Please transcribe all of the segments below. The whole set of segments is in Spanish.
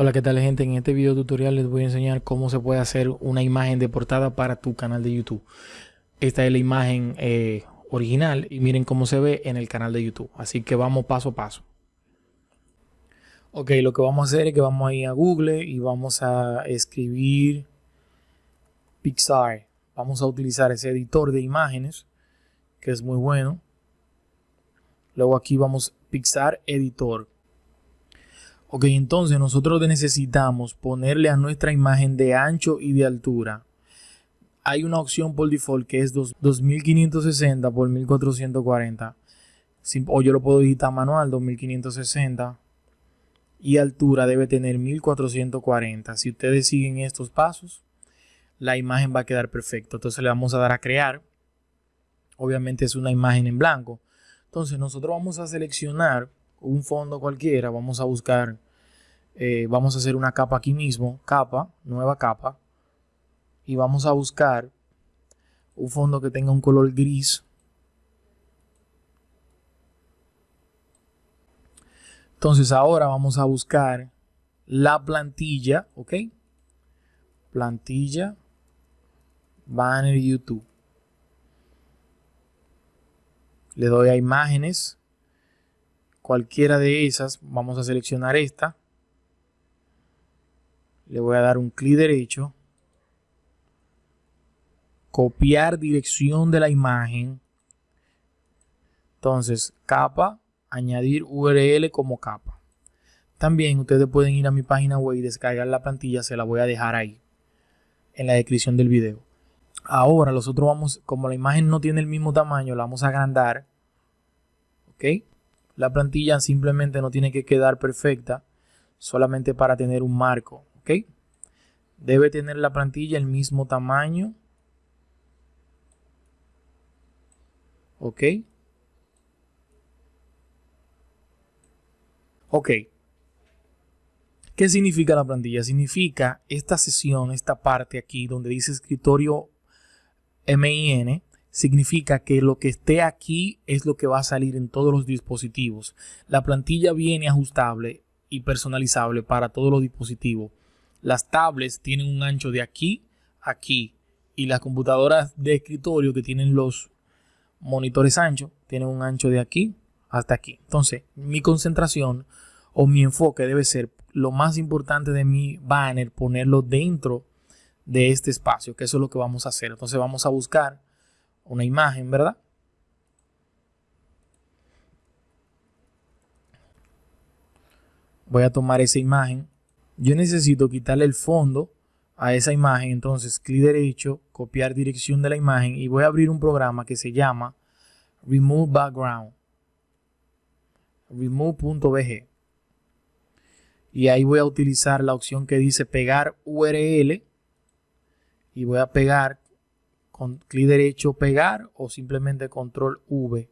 Hola, ¿qué tal gente? En este video tutorial les voy a enseñar cómo se puede hacer una imagen de portada para tu canal de YouTube. Esta es la imagen eh, original y miren cómo se ve en el canal de YouTube. Así que vamos paso a paso. Ok, lo que vamos a hacer es que vamos a ir a Google y vamos a escribir Pixar. Vamos a utilizar ese editor de imágenes que es muy bueno. Luego aquí vamos Pixar Editor. Ok, entonces nosotros necesitamos ponerle a nuestra imagen de ancho y de altura. Hay una opción por default que es 2560 por 1440. O yo lo puedo digitar manual 2560. Y altura debe tener 1440. Si ustedes siguen estos pasos, la imagen va a quedar perfecta. Entonces le vamos a dar a crear. Obviamente es una imagen en blanco. Entonces nosotros vamos a seleccionar un fondo cualquiera, vamos a buscar, eh, vamos a hacer una capa aquí mismo, capa, nueva capa, y vamos a buscar un fondo que tenga un color gris. Entonces ahora vamos a buscar la plantilla, ¿ok? Plantilla, banner YouTube. Le doy a imágenes cualquiera de esas, vamos a seleccionar esta. Le voy a dar un clic derecho. Copiar dirección de la imagen. Entonces, capa, añadir URL como capa. También ustedes pueden ir a mi página web y descargar la plantilla, se la voy a dejar ahí en la descripción del video. Ahora nosotros vamos, como la imagen no tiene el mismo tamaño, la vamos a agrandar. ¿Ok? La plantilla simplemente no tiene que quedar perfecta solamente para tener un marco, Debe tener la plantilla el mismo tamaño. ¿Ok? Ok. ¿Qué significa la plantilla? Significa esta sesión, esta parte aquí donde dice escritorio MIN, significa que lo que esté aquí es lo que va a salir en todos los dispositivos. La plantilla viene ajustable y personalizable para todos los dispositivos. Las tablets tienen un ancho de aquí a aquí y las computadoras de escritorio que tienen los monitores anchos tienen un ancho de aquí hasta aquí. Entonces, mi concentración o mi enfoque debe ser lo más importante de mi banner, ponerlo dentro de este espacio, que eso es lo que vamos a hacer. Entonces vamos a buscar una imagen, ¿verdad? Voy a tomar esa imagen. Yo necesito quitarle el fondo a esa imagen. Entonces, clic derecho, copiar dirección de la imagen y voy a abrir un programa que se llama Remove Background. Remove.bg. Y ahí voy a utilizar la opción que dice pegar URL. Y voy a pegar con clic derecho pegar o simplemente control V.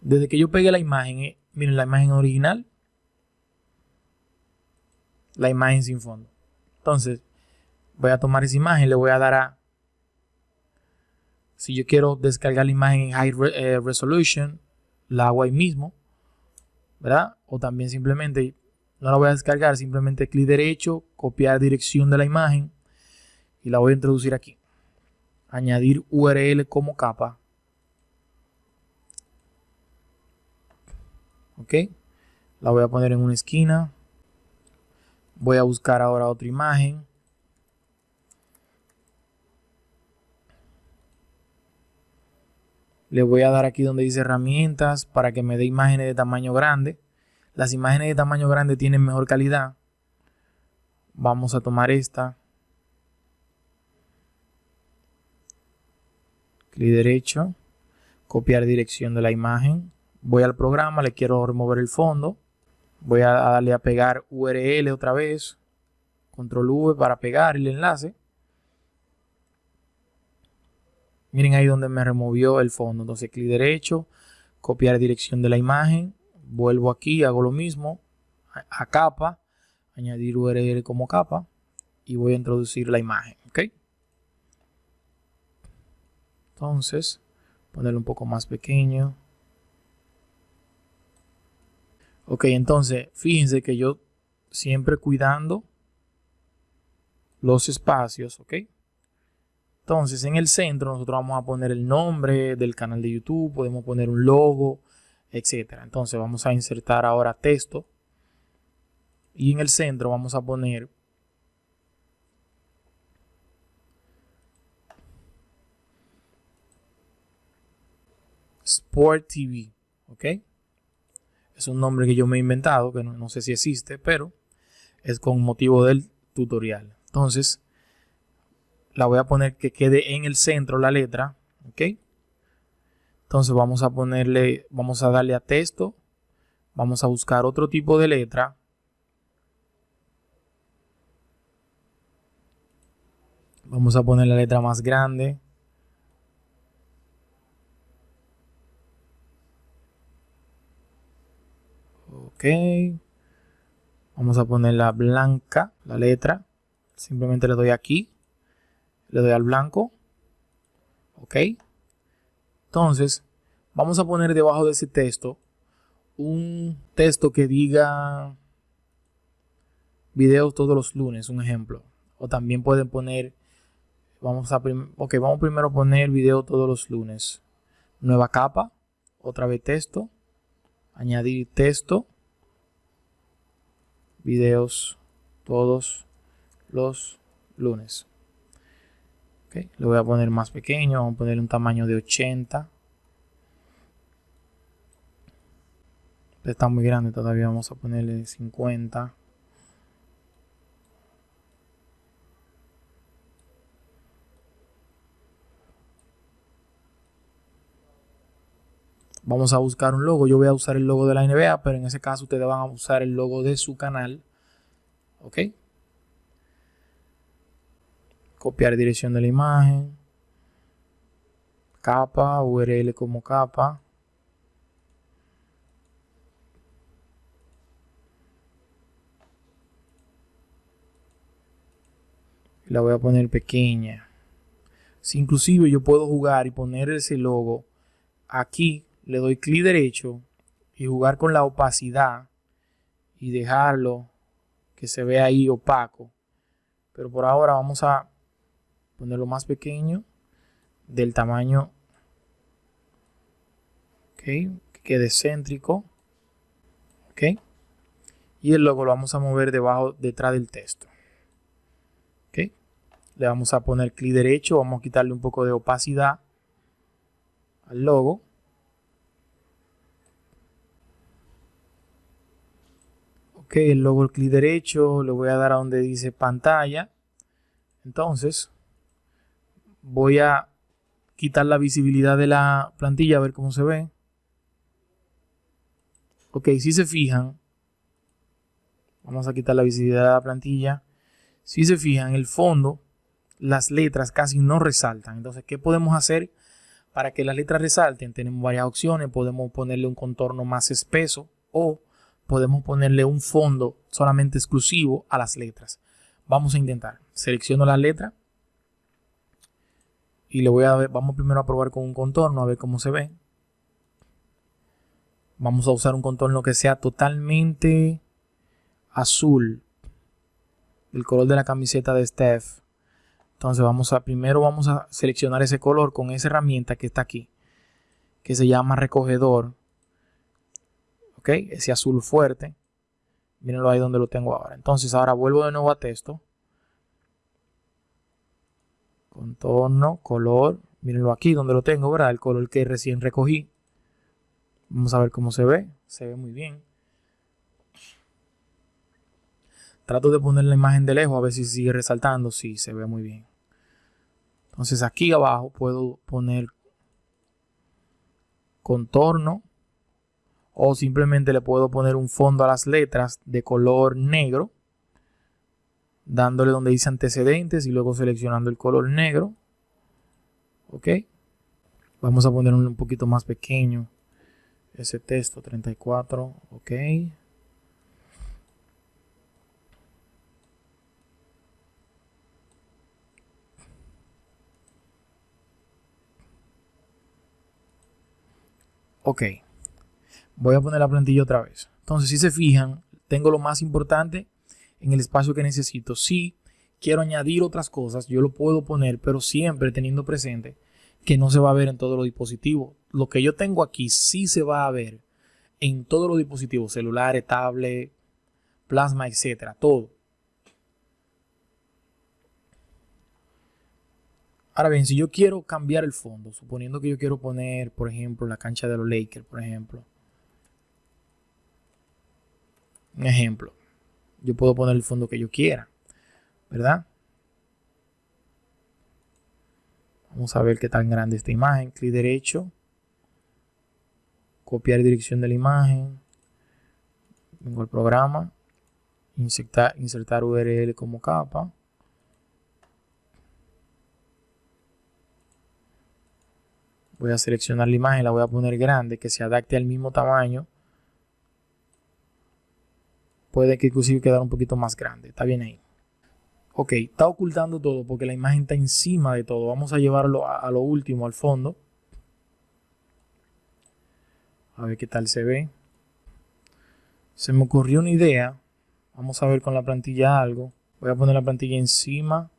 Desde que yo pegué la imagen, eh, miren la imagen original, la imagen sin fondo. Entonces, voy a tomar esa imagen, le voy a dar a, si yo quiero descargar la imagen en High eh, Resolution, la hago ahí mismo, ¿verdad? O también simplemente, no la voy a descargar, simplemente clic derecho, copiar dirección de la imagen, y la voy a introducir aquí. Añadir URL como capa. Ok. La voy a poner en una esquina. Voy a buscar ahora otra imagen. Le voy a dar aquí donde dice herramientas para que me dé imágenes de tamaño grande. Las imágenes de tamaño grande tienen mejor calidad. Vamos a tomar esta. clic derecho, copiar dirección de la imagen, voy al programa, le quiero remover el fondo, voy a darle a pegar URL otra vez, control V para pegar el enlace. Miren ahí donde me removió el fondo, entonces clic derecho, copiar dirección de la imagen, vuelvo aquí, hago lo mismo, a, capa, añadir URL como capa y voy a introducir la imagen, ¿ok? Entonces, ponerlo un poco más pequeño. Ok, entonces, fíjense que yo siempre cuidando los espacios, ¿ok? Entonces en el centro nosotros vamos a poner el nombre del canal de YouTube, podemos poner un logo, etcétera. Entonces vamos a insertar ahora texto y en el centro vamos a poner Sport TV, ¿ok? Es un nombre que yo me he inventado, que no, sé si existe, pero es con motivo del tutorial. Entonces, la voy a poner que quede en el centro la letra, ¿ok? Entonces vamos a ponerle, vamos a darle a texto, vamos a buscar otro tipo de letra. Vamos a poner la letra más grande. Ok. Vamos a poner la blanca, la letra. Simplemente le doy aquí. Le doy al blanco. Ok. Entonces, vamos a poner debajo de ese texto un texto que diga videos todos los lunes, un ejemplo. O también pueden poner, vamos a, vamos primero poner video todos los lunes. Nueva capa, otra vez texto, añadir texto videos todos los lunes. Okay. Lo voy a poner más pequeño, vamos a poner un tamaño de 80. Está muy grande todavía, vamos a ponerle 50. Vamos a buscar un logo. Yo voy a usar el logo de la NBA, pero en ese caso ustedes van a usar el logo de su canal. ¿Ok? Copiar dirección de la imagen. Capa, URL como capa. La voy a poner pequeña. Si inclusive yo puedo jugar y poner ese logo aquí le doy clic derecho y jugar con la opacidad y dejarlo que se vea ahí opaco. Pero por ahora vamos a ponerlo más pequeño del tamaño que quede céntrico. ¿ok? Y el logo lo vamos a mover debajo, detrás del texto. ¿ok? Le vamos a poner clic derecho, vamos a quitarle un poco de opacidad al logo. Ok, el logo el clic derecho, le voy a dar a donde dice pantalla. Entonces, voy a quitar la visibilidad de la plantilla a ver cómo se ve. Ok, si se fijan, vamos a quitar la visibilidad de la plantilla. Si se fijan, el fondo, las letras casi no resaltan. Entonces, ¿qué podemos hacer para que las letras resalten? Tenemos varias opciones. Podemos ponerle un contorno más espeso o podemos ponerle un fondo solamente exclusivo a las letras. Vamos a intentar. Selecciono la letra y le voy a ver, vamos primero a probar con un contorno a ver cómo se ve. Vamos a usar un contorno que sea totalmente azul. El color de la camiseta de Steph. Entonces vamos a primero vamos a seleccionar ese color con esa herramienta que está aquí, que se llama recogedor ese azul fuerte. Mírenlo ahí donde lo tengo ahora. Entonces ahora vuelvo de nuevo a texto. Contorno, color. Mírenlo aquí donde lo tengo, ¿verdad? El color que recién recogí. Vamos a ver cómo se ve. Se ve muy bien. Trato de poner la imagen de lejos a ver si sigue resaltando. Sí, se ve muy bien. Entonces aquí abajo puedo poner contorno o simplemente le puedo poner un fondo a las letras de color negro dándole donde dice antecedentes y luego seleccionando el color negro. Ok. Vamos a poner un poquito más pequeño ese texto 34 ok. Ok voy a poner la plantilla otra vez. Entonces, si se fijan, tengo lo más importante en el espacio que necesito. Si quiero añadir otras cosas, yo lo puedo poner, pero siempre teniendo presente que no se va a ver en todos los dispositivos. Lo que yo tengo aquí sí se va a ver en todos los dispositivos, celulares, tablet, plasma, etcétera, todo. Ahora bien, si yo quiero cambiar el fondo, suponiendo que yo quiero poner, por ejemplo, la cancha de los Lakers, por ejemplo. Un ejemplo. Yo puedo poner el fondo que yo quiera, ¿verdad? Vamos a ver qué tan grande esta imagen. Clic derecho. Copiar dirección de la imagen. Vengo al programa. Insertar, insertar URL como capa. voy a seleccionar la imagen, la voy a poner grande, que se adapte al mismo tamaño. Puede que inclusive quedar un poquito más grande, está bien ahí. Ok, está ocultando todo porque la imagen está encima de todo. Vamos a llevarlo a, a lo último, al fondo. A ver qué tal se ve. Se me ocurrió una idea. Vamos a ver con la plantilla algo. Voy a poner la plantilla encima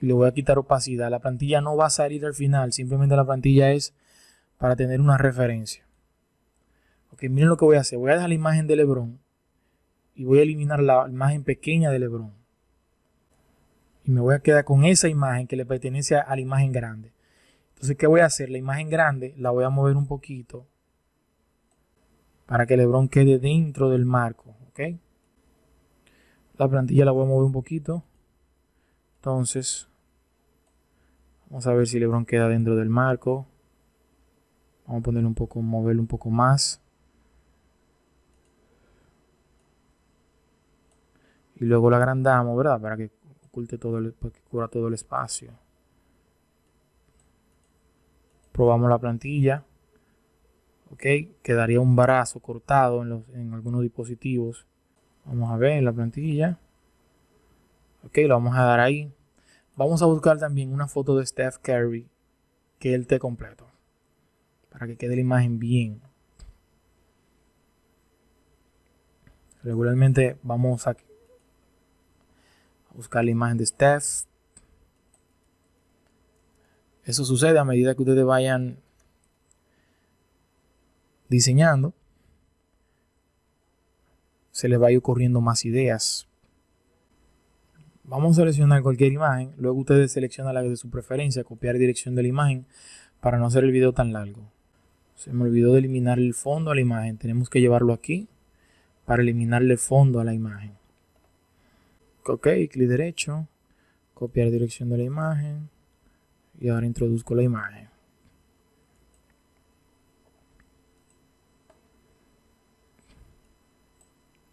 y le voy a quitar opacidad. La plantilla no va a salir al final, simplemente la plantilla es para tener una referencia. Ok, miren lo que voy a hacer. Voy a dejar la imagen de Lebron y voy a eliminar la imagen pequeña de Lebron. Y me voy a quedar con esa imagen que le pertenece a la imagen grande. Entonces, ¿qué voy a hacer? La imagen grande la voy a mover un poquito para que Lebron quede dentro del marco. ¿ok? La plantilla la voy a mover un poquito. Entonces, Vamos a ver si Lebron queda dentro del marco. Vamos a ponerle un poco, moverlo un poco más. Y luego lo agrandamos, ¿verdad? Para que oculte todo el, para que cubra todo el espacio. Probamos la plantilla. Ok, quedaría un brazo cortado en, algunos dispositivos. Vamos a ver la plantilla. Ok, lo vamos a dar ahí. Vamos a buscar también una foto de Steph Curry que él esté completo. Para que quede la imagen bien. Regularmente vamos a buscar la imagen de Steph. Eso sucede a medida que ustedes vayan diseñando. Se les va a ir ocurriendo más ideas Vamos a seleccionar cualquier imagen, luego ustedes seleccionan la de su preferencia, copiar dirección de la imagen para no hacer el video tan largo. Se me olvidó de eliminar el fondo a la imagen, tenemos que llevarlo aquí para eliminarle el fondo a la imagen. Ok, clic derecho, copiar dirección de la imagen y ahora introduzco la imagen.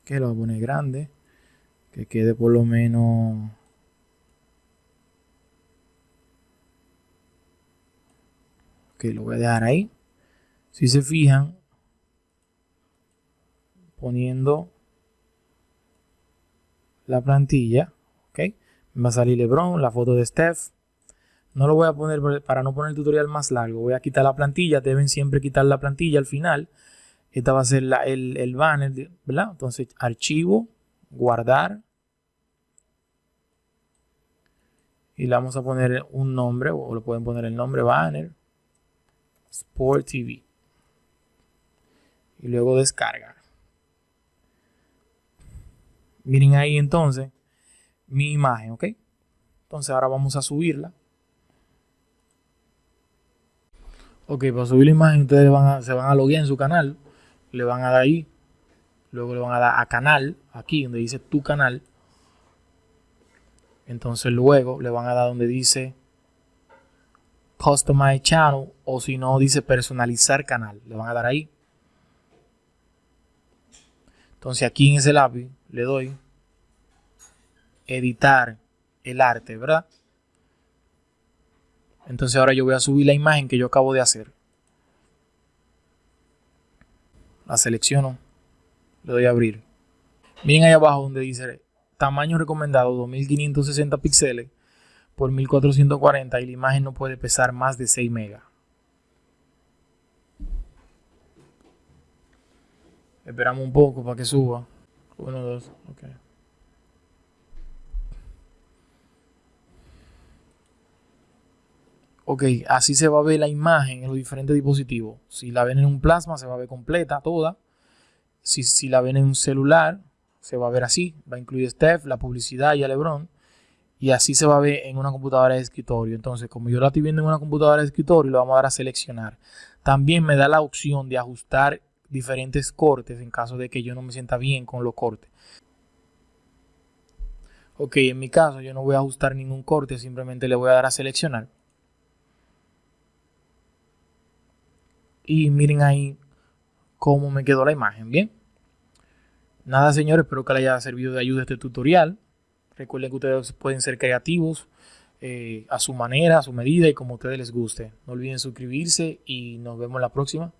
Que lo voy a poner grande que quede por lo menos que lo voy a dejar ahí si se fijan poniendo la plantilla ok me va a salir Lebron la foto de Steph. No lo voy a poner para no poner el tutorial más largo voy a quitar la plantilla deben siempre quitar la plantilla al final. Esta va a ser el, el banner ¿verdad? entonces archivo guardar. Y le vamos a poner un nombre o le pueden poner el nombre banner Sport TV y luego descargar miren ahí entonces mi imagen ok entonces ahora vamos a subirla ok para subir la imagen ustedes van se van a loguear en su canal le van a dar ahí luego le van a dar a canal, aquí donde dice tu canal. Entonces luego le van a dar donde dice Customize Channel o si no dice personalizar canal. Le van a dar ahí. Entonces aquí en ese lápiz le doy editar el arte, ¿verdad? Entonces ahora yo voy a subir la imagen que yo acabo de hacer. La selecciono le doy a abrir. Miren ahí abajo donde dice tamaño recomendado 2560 píxeles por 1440 y la imagen no puede pesar más de 6 megas. Esperamos un poco para que suba. Uno, dos, ok. Ok, así se va a ver la imagen en los diferentes dispositivos. Si la ven en un plasma, se va a ver completa, toda. Si, si la ven en un celular, se va a ver así. Va a incluir Steph, la publicidad y a Lebron. Y así se va a ver en una computadora de escritorio. Entonces, como yo la estoy viendo en una computadora de escritorio, lo vamos a dar a seleccionar. También me da la opción de ajustar diferentes cortes en caso de que yo no me sienta bien con los cortes. Ok, en mi caso yo no voy a ajustar ningún corte, simplemente le voy a dar a seleccionar. Y miren ahí cómo me quedó la imagen, ¿bien? Nada, señores, espero que les haya servido de ayuda este tutorial. Recuerden que ustedes pueden ser creativos eh, a su manera, a su medida y como a ustedes les guste. No olviden suscribirse y nos vemos la próxima.